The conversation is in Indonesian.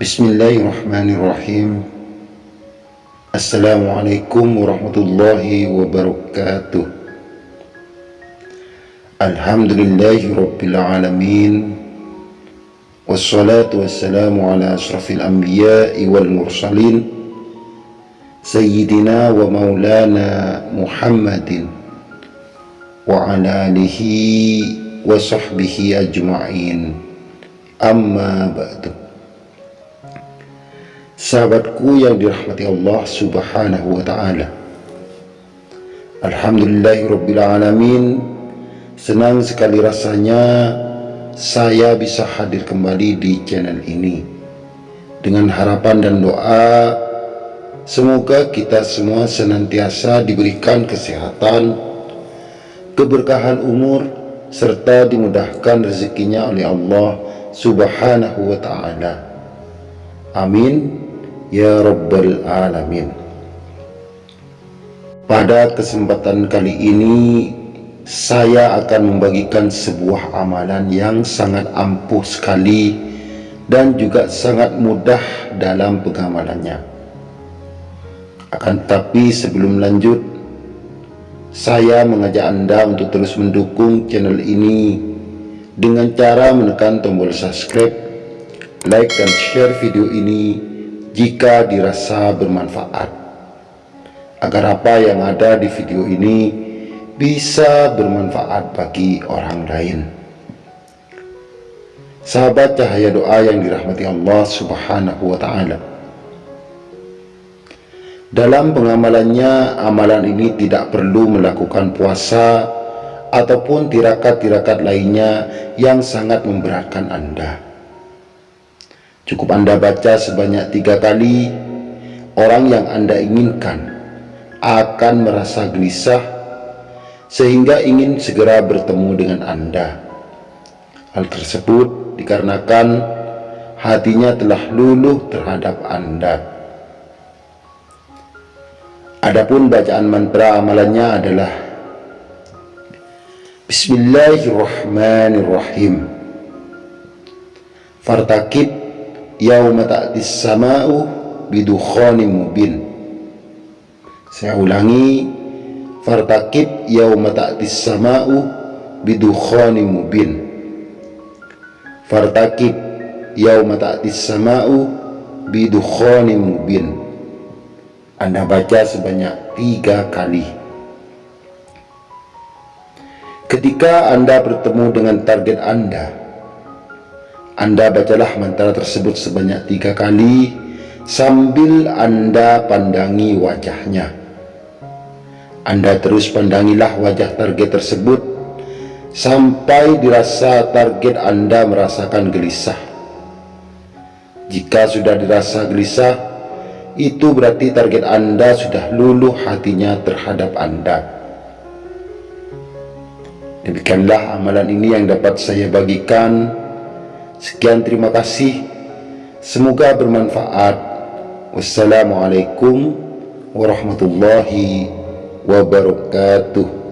بسم الله الرحمن الرحيم السلام عليكم ورحمة الله وبركاته الحمد لله رب العالمين والصلاة والسلام على أشرف الأنبياء والمرسلين سيدنا ومولانا محمد وعلى آله وصحبه أجمعين أما بعد Sahabatku yang dirahmati Allah subhanahu wa ta'ala. Alhamdulillahirrabbilalamin Senang sekali rasanya Saya bisa hadir kembali di channel ini. Dengan harapan dan doa Semoga kita semua senantiasa diberikan kesehatan Keberkahan umur serta dimudahkan rezekinya oleh Allah subhanahu wa ta'ala. Amin ya rabbal alamin. Pada kesempatan kali ini saya akan membagikan sebuah amalan yang sangat ampuh sekali dan juga sangat mudah dalam pengamalannya. Akan tetapi sebelum lanjut saya mengajak Anda untuk terus mendukung channel ini dengan cara menekan tombol subscribe, like dan share video ini jika dirasa bermanfaat. Agar apa yang ada di video ini bisa bermanfaat bagi orang lain. Sahabat cahaya doa yang dirahmati Allah subhanahu wa ta'ala. Dalam pengamalannya, amalan ini tidak perlu melakukan puasa ataupun tirakat-tirakat lainnya yang sangat memberatkan Anda. Cukup Anda baca sebanyak tiga kali, orang yang Anda inginkan akan merasa gelisah sehingga ingin segera bertemu dengan Anda. Hal tersebut dikarenakan hatinya telah luluh terhadap Anda. Adapun bacaan mantra amalannya adalah Bismillahirrahmanirrahim Fartakib yawma ta'tis sama'u bidukhani mubin Saya ulangi Fartakib yawma ta'tis sama'u bidukhani mubin. Fartakib yawma ta'tis sama'u bidukhani mubin. Anda baca sebanyak tiga kali. Ketika Anda bertemu dengan target Anda, Anda bacalah mantra tersebut sebanyak tiga kali sambil Anda pandangi wajahnya. Anda terus pandangilah wajah target tersebut sampai dirasa target Anda merasakan gelisah. Jika sudah dirasa gelisah, itu berarti target Anda sudah luluh hatinya terhadap Anda. Demikianlah amalan ini yang dapat saya bagikan. Sekian terima kasih. Semoga bermanfaat. Wassalamualaikum warahmatullahi wabarakatuh.